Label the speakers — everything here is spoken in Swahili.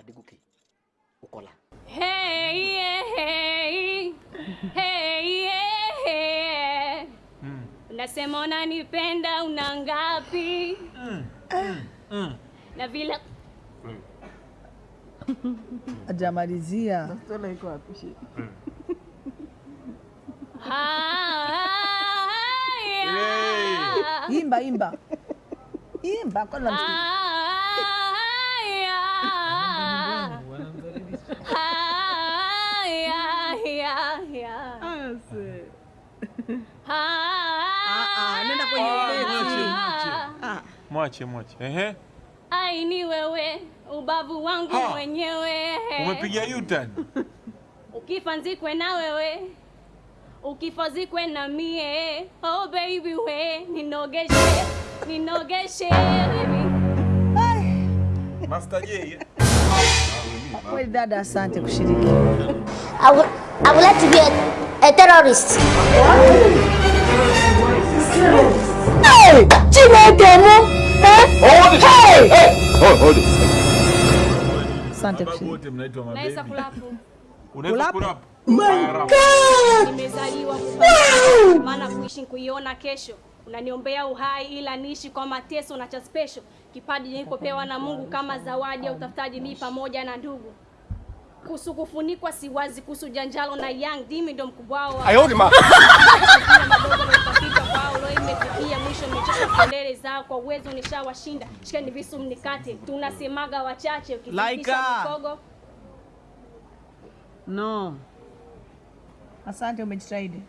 Speaker 1: Adégòkè Ọkọlá. Hmm. Unasema unanipenda una ngapi?
Speaker 2: mm.
Speaker 3: mm. na vile hmm.
Speaker 1: ajamalizia
Speaker 2: imba imba. Imba kwa
Speaker 3: nenda kwenye ubeti.
Speaker 1: Ah,
Speaker 4: Mwache, mwache. Ehe.
Speaker 1: ai ni wewe ubavu wangu
Speaker 4: Ha.
Speaker 1: mwenyewe
Speaker 4: Umepiga U-turn.
Speaker 1: ukifa nzikwe na wewe ukifa zikwe na mie oh baby we ninogeshe ninogeshe baby
Speaker 4: Master J.
Speaker 2: Kweli dada, asante kushiriki.
Speaker 5: I would, I would like to be a, a terrorist. Hey, Chineke. Eh? Hey!
Speaker 2: Asante
Speaker 1: nimezaliwa maana kuishi kuiona kesho. Unaniombea uhai ila niishi kwa mateso na cha special. Kipaji nilipopewa na Mungu kama zawadi ya utafutaji mimi pamoja na ndugu kuhusu kufunikwa siwazi kuhusu janjalo na young dimi ndo mkubwa wao
Speaker 6: Ayoni ma.
Speaker 1: Imefikia mwisho nimechoka kelele zao kwa uwezo nishawashinda shikeni visu mnikate tunasemaga wachache ukifikisha mkogo
Speaker 3: No.
Speaker 2: Asante, umejitahidi.